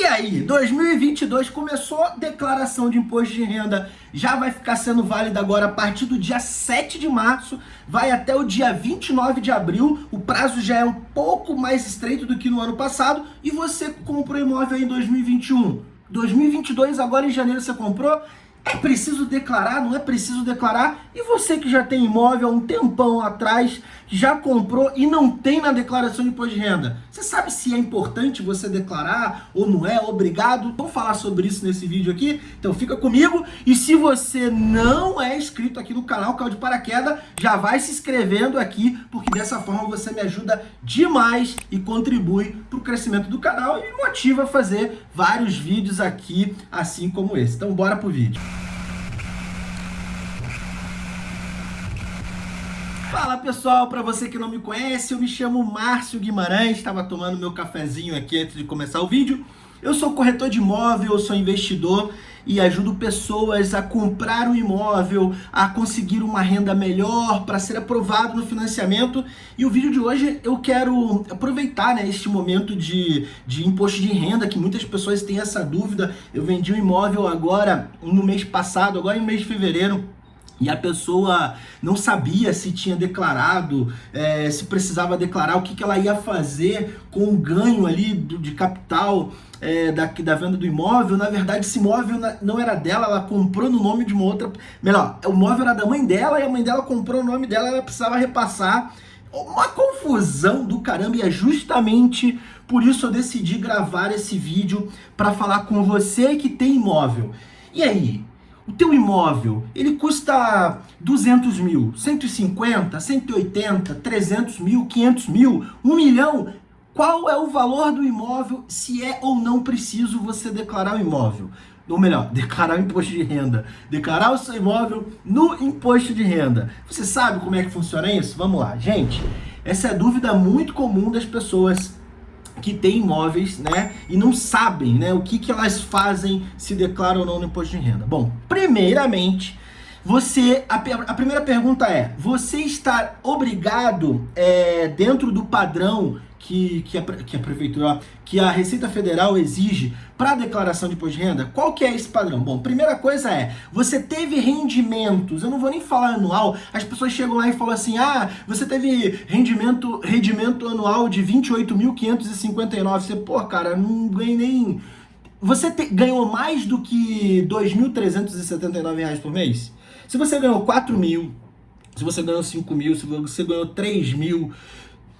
E aí, 2022 começou, declaração de imposto de renda. Já vai ficar sendo válida agora a partir do dia 7 de março, vai até o dia 29 de abril, o prazo já é um pouco mais estreito do que no ano passado, e você comprou imóvel em 2021, 2022 agora em janeiro você comprou, é preciso declarar, não é preciso declarar? E você que já tem imóvel há um tempão atrás, já comprou e não tem na declaração de imposto de renda, você sabe se é importante você declarar ou não é? Obrigado? Vamos falar sobre isso nesse vídeo aqui? Então fica comigo e se você não é inscrito aqui no canal Caiu de Paraquedas, já vai se inscrevendo aqui, porque dessa forma você me ajuda demais e contribui para o crescimento do canal e me motiva a fazer vários vídeos aqui, assim como esse. Então bora pro vídeo. Fala pessoal, para você que não me conhece, eu me chamo Márcio Guimarães, estava tomando meu cafezinho aqui antes de começar o vídeo. Eu sou corretor de imóvel, sou investidor e ajudo pessoas a comprar um imóvel, a conseguir uma renda melhor para ser aprovado no financiamento. E o vídeo de hoje eu quero aproveitar né, este momento de, de imposto de renda, que muitas pessoas têm essa dúvida. Eu vendi um imóvel agora, no mês passado, agora em mês de fevereiro, e a pessoa não sabia se tinha declarado, é, se precisava declarar, o que, que ela ia fazer com o ganho ali do, de capital é, da, da venda do imóvel. Na verdade, esse imóvel não era dela, ela comprou no nome de uma outra... Melhor, o imóvel era da mãe dela e a mãe dela comprou o nome dela, ela precisava repassar. Uma confusão do caramba e é justamente por isso eu decidi gravar esse vídeo para falar com você que tem imóvel. E aí, o teu imóvel, ele custa 200 mil, 150, 180, 300 mil, 500 mil, 1 milhão. Qual é o valor do imóvel, se é ou não preciso você declarar o imóvel? Ou melhor, declarar o imposto de renda. Declarar o seu imóvel no imposto de renda. Você sabe como é que funciona isso? Vamos lá. Gente, essa é dúvida muito comum das pessoas que têm imóveis, né, e não sabem, né, o que, que elas fazem, se declaram ou não no imposto de renda. Bom, primeiramente, você, a, a primeira pergunta é, você está obrigado, é, dentro do padrão que, que, a, que a prefeitura, que a Receita Federal exige para a declaração de imposto de renda, qual que é esse padrão? Bom, primeira coisa é, você teve rendimentos, eu não vou nem falar anual, as pessoas chegam lá e falam assim, ah, você teve rendimento, rendimento anual de 28.559, você, pô, cara, não ganhei nem... Você te, ganhou mais do que R$ 2.379 por mês? Se você ganhou 4 mil, se você ganhou 5 mil, se você ganhou 3 mil,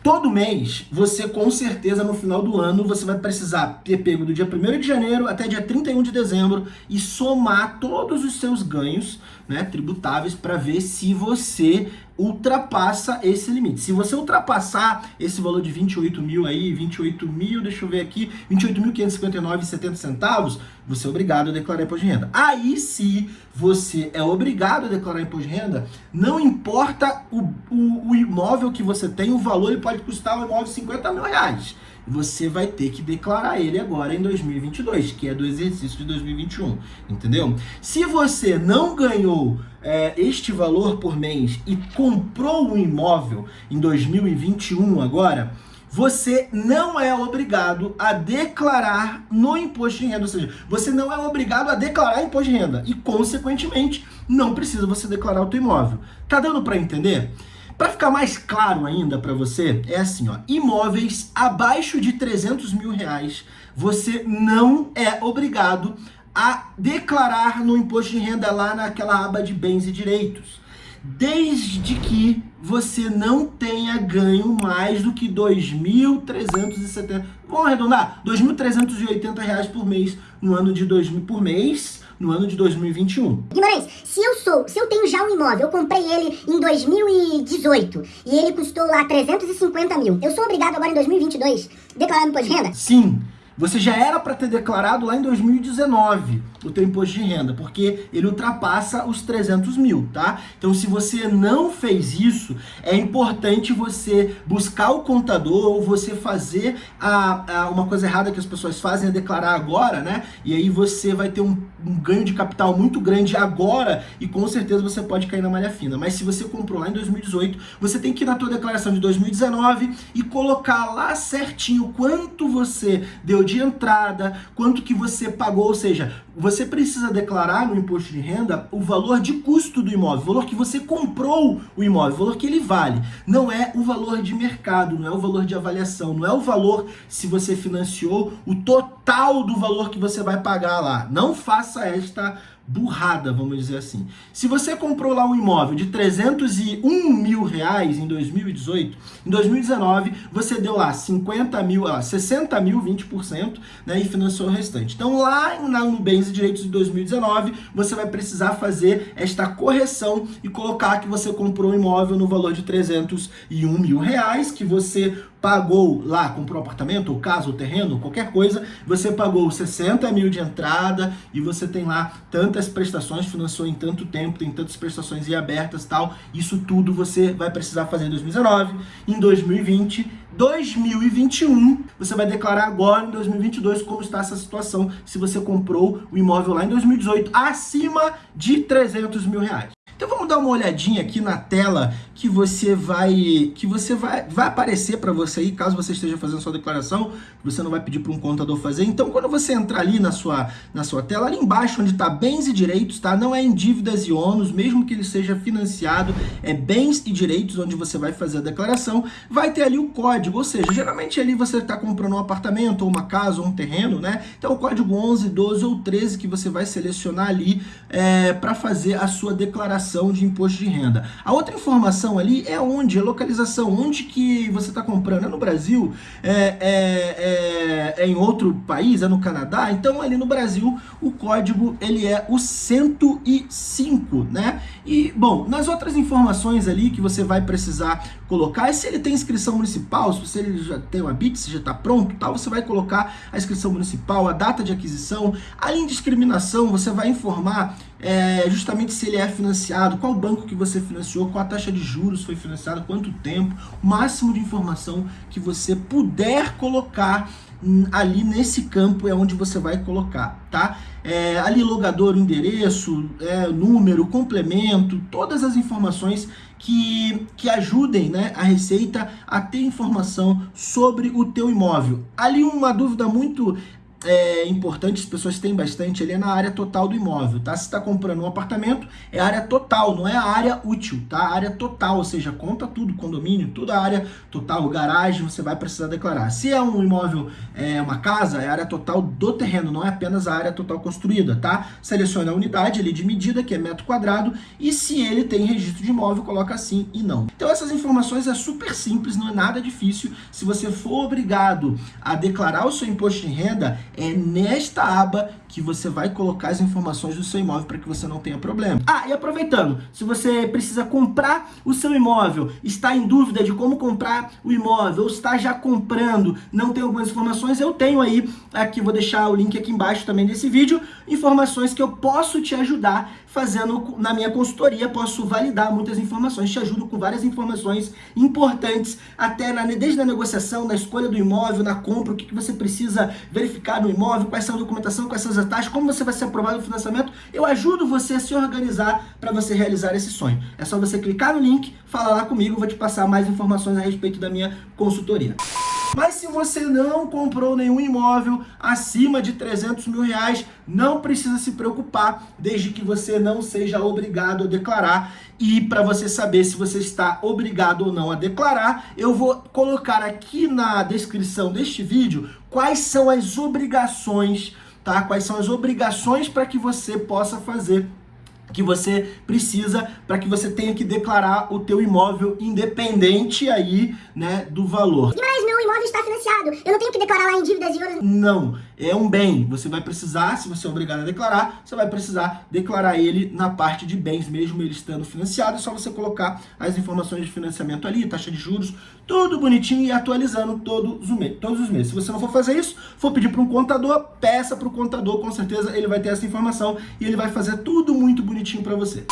Todo mês, você com certeza no final do ano, você vai precisar ter pego do dia 1 de janeiro até dia 31 de dezembro e somar todos os seus ganhos né, tributáveis para ver se você ultrapassa esse limite. Se você ultrapassar esse valor de 28 mil aí, 28 mil, deixa eu ver aqui, 28.559,70 centavos, você é obrigado a declarar imposto de renda. Aí se você é obrigado a declarar imposto de renda, não importa o, o, o imóvel que você tem, o valor ele pode custar o imóvel 50 mil reais você vai ter que declarar ele agora em 2022, que é do exercício de 2021, entendeu? Se você não ganhou é, este valor por mês e comprou um imóvel em 2021 agora, você não é obrigado a declarar no imposto de renda, ou seja, você não é obrigado a declarar imposto de renda e, consequentemente, não precisa você declarar o teu imóvel. Tá dando para entender? Para ficar mais claro ainda para você, é assim, ó, imóveis abaixo de 300 mil reais, você não é obrigado a declarar no imposto de renda lá naquela aba de bens e direitos. Desde que você não tenha ganho mais do que 2.370, vamos arredondar, 2.380 reais por mês no ano de 2000 por mês, no ano de 2021. Guimarães, se eu sou, se eu tenho já um imóvel, eu comprei ele em 2018 e ele custou lá 350 mil, eu sou obrigado agora em 2022 declarar imposto de renda? Sim. Você já era para ter declarado lá em 2019 o teu imposto de renda, porque ele ultrapassa os 300 mil, tá? Então, se você não fez isso, é importante você buscar o contador ou você fazer a, a uma coisa errada que as pessoas fazem, é declarar agora, né? E aí você vai ter um, um ganho de capital muito grande agora e com certeza você pode cair na malha fina. Mas se você comprou lá em 2018, você tem que ir na tua declaração de 2019 e colocar lá certinho quanto você deu de entrada, quanto que você pagou, ou seja, você precisa declarar no imposto de renda o valor de custo do imóvel, o valor que você comprou o imóvel, o valor que ele vale. Não é o valor de mercado, não é o valor de avaliação, não é o valor se você financiou, o total do valor que você vai pagar lá. Não faça esta burrada, vamos dizer assim. Se você comprou lá um imóvel de 301 mil reais em 2018, em 2019 você deu lá 50 mil, 60 mil, 20%, né, e financiou o restante. Então lá no Bens e Direitos de 2019, você vai precisar fazer esta correção e colocar que você comprou um imóvel no valor de 301 mil reais, que você pagou lá, comprou um apartamento, ou casa, ou terreno, qualquer coisa, você pagou 60 mil de entrada e você tem lá tantas prestações, financiou em tanto tempo, tem tantas prestações e abertas tal, isso tudo você vai precisar fazer em 2019, em 2020, 2021, você vai declarar agora em 2022 como está essa situação se você comprou o imóvel lá em 2018 acima de 300 mil reais. Então vamos dar uma olhadinha aqui na tela que você vai que você vai, vai aparecer para você aí, caso você esteja fazendo sua declaração, você não vai pedir para um contador fazer. Então quando você entrar ali na sua, na sua tela, ali embaixo onde está bens e direitos, tá? Não é em dívidas e ônus, mesmo que ele seja financiado, é bens e direitos onde você vai fazer a declaração, vai ter ali o código, ou seja, geralmente ali você está comprando um apartamento, ou uma casa, ou um terreno, né? Então o código 11, 12 ou 13 que você vai selecionar ali é, para fazer a sua declaração declaração de imposto de renda. A outra informação ali é onde, a localização, onde que você está comprando. É no Brasil? É, é, é, é, em outro país? É no Canadá? Então ali no Brasil o código ele é o 105, né? E, bom, nas outras informações ali que você vai precisar colocar, é se ele tem inscrição municipal, se ele já tem uma BIT, se já está pronto, tal, você vai colocar a inscrição municipal, a data de aquisição, a indiscriminação, você vai informar é, justamente se ele é financiado, qual banco que você financiou, qual a taxa de juros foi financiada, quanto tempo, o máximo de informação que você puder colocar ali nesse campo é onde você vai colocar, tá? É, ali logador, endereço, é, número, complemento, todas as informações que, que ajudem né, a Receita a ter informação sobre o teu imóvel. Ali uma dúvida muito é, importante, as pessoas têm bastante, ele é na área total do imóvel, tá? Se está comprando um apartamento, é área total, não é a área útil, tá? A área total, ou seja, conta tudo, condomínio, toda a área total, garagem, você vai precisar declarar. Se é um imóvel, é uma casa, é a área total do terreno, não é apenas a área total construída, tá? Seleciona a unidade ali de medida, que é metro quadrado, e se ele tem registro de imóvel, coloca sim e não. Então essas informações é super simples, não é nada difícil. Se você for obrigado a declarar o seu imposto de renda, é nesta aba que você vai colocar as informações do seu imóvel para que você não tenha problema. Ah, e aproveitando, se você precisa comprar o seu imóvel, está em dúvida de como comprar o imóvel, ou está já comprando, não tem algumas informações, eu tenho aí, aqui vou deixar o link aqui embaixo também desse vídeo, informações que eu posso te ajudar fazendo na minha consultoria, posso validar muitas informações, te ajudo com várias informações importantes, até na, desde a negociação, na escolha do imóvel, na compra, o que, que você precisa verificar no imóvel, quais são a documentação, quais são as taxas, como você vai ser aprovado no financiamento, eu ajudo você a se organizar para você realizar esse sonho. É só você clicar no link, falar lá comigo, vou te passar mais informações a respeito da minha consultoria. Mas se você não comprou nenhum imóvel acima de 300 mil reais, não precisa se preocupar, desde que você não seja obrigado a declarar. E para você saber se você está obrigado ou não a declarar, eu vou colocar aqui na descrição deste vídeo quais são as obrigações, tá? Quais são as obrigações para que você possa fazer que você precisa para que você tenha que declarar o teu imóvel independente aí, né, do valor. Meu imóvel está declarar lá em dívidas e outras... Não, é um bem, você vai precisar, se você é obrigado a declarar, você vai precisar declarar ele na parte de bens, mesmo ele estando financiado, é só você colocar as informações de financiamento ali, taxa de juros, tudo bonitinho e atualizando todos os, todos os meses. Se você não for fazer isso, for pedir para um contador, peça para o contador, com certeza ele vai ter essa informação e ele vai fazer tudo muito bonitinho para você.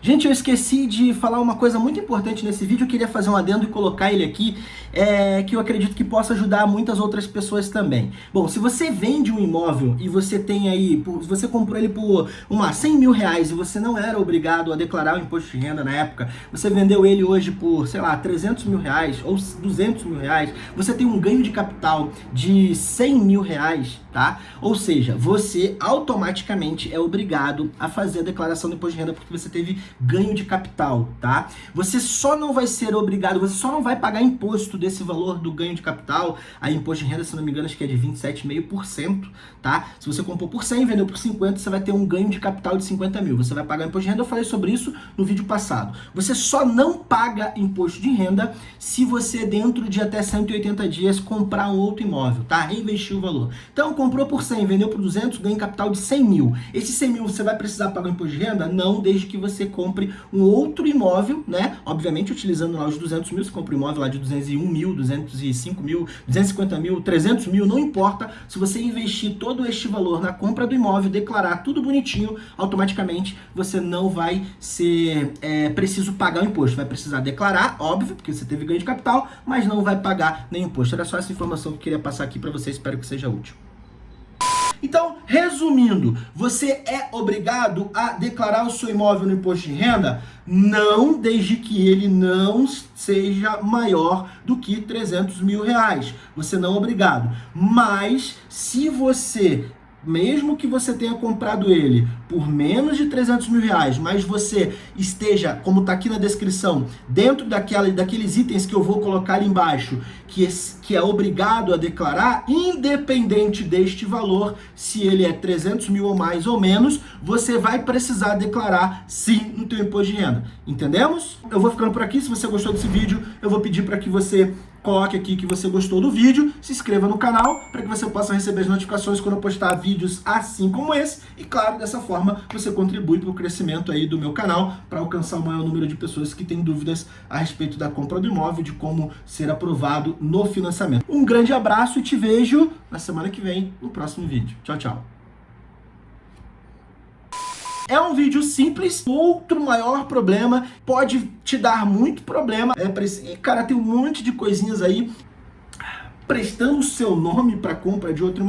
Gente, eu esqueci de falar uma coisa muito importante nesse vídeo, eu queria fazer um adendo e colocar ele aqui. É, que eu acredito que possa ajudar muitas outras pessoas também. Bom, se você vende um imóvel e você tem aí, por, você comprou ele por uma 100 mil reais e você não era obrigado a declarar o imposto de renda na época, você vendeu ele hoje por, sei lá, 300 mil reais ou 200 mil reais, você tem um ganho de capital de 100 mil reais, tá? Ou seja, você automaticamente é obrigado a fazer a declaração do imposto de renda porque você teve ganho de capital, tá? Você só não vai ser obrigado, você só não vai pagar imposto desse valor do ganho de capital, a imposto de renda, se não me engano, acho que é de 27,5%, tá? Se você comprou por 100 e vendeu por 50, você vai ter um ganho de capital de 50 mil. Você vai pagar imposto de renda, eu falei sobre isso no vídeo passado. Você só não paga imposto de renda se você, dentro de até 180 dias, comprar um outro imóvel, tá? Reinvestir o valor. Então, comprou por 100, vendeu por 200, ganha capital de 100 mil. Esse 100 mil você vai precisar pagar imposto de renda? Não, desde que você compre um outro imóvel, né? Obviamente, utilizando lá os 200 mil, você compra um imóvel lá de 201 mil, 205 mil, 250 mil, 300 mil, não importa. Se você investir todo este valor na compra do imóvel, declarar tudo bonitinho, automaticamente você não vai ser é, preciso pagar o imposto. Vai precisar declarar, óbvio, porque você teve ganho de capital, mas não vai pagar nem imposto. Era só essa informação que eu queria passar aqui para você, espero que seja útil. Então, resumindo, você é obrigado a declarar o seu imóvel no imposto de renda? Não, desde que ele não seja maior do que 300 mil reais. Você não é obrigado. Mas, se você mesmo que você tenha comprado ele por menos de 300 mil reais, mas você esteja, como está aqui na descrição, dentro daquela, daqueles itens que eu vou colocar ali embaixo, que é, que é obrigado a declarar, independente deste valor, se ele é 300 mil ou mais ou menos, você vai precisar declarar sim no teu imposto de renda. Entendemos? Eu vou ficando por aqui. Se você gostou desse vídeo, eu vou pedir para que você coloque aqui que você gostou do vídeo, se inscreva no canal para que você possa receber as notificações quando eu postar vídeos assim como esse. E claro, dessa forma você contribui para o crescimento aí do meu canal para alcançar o maior número de pessoas que têm dúvidas a respeito da compra do imóvel, de como ser aprovado no financiamento. Um grande abraço e te vejo na semana que vem no próximo vídeo. Tchau, tchau. É um vídeo simples, outro maior problema, pode te dar muito problema. É, e, cara, tem um monte de coisinhas aí prestando o seu nome para compra de outro imóvel.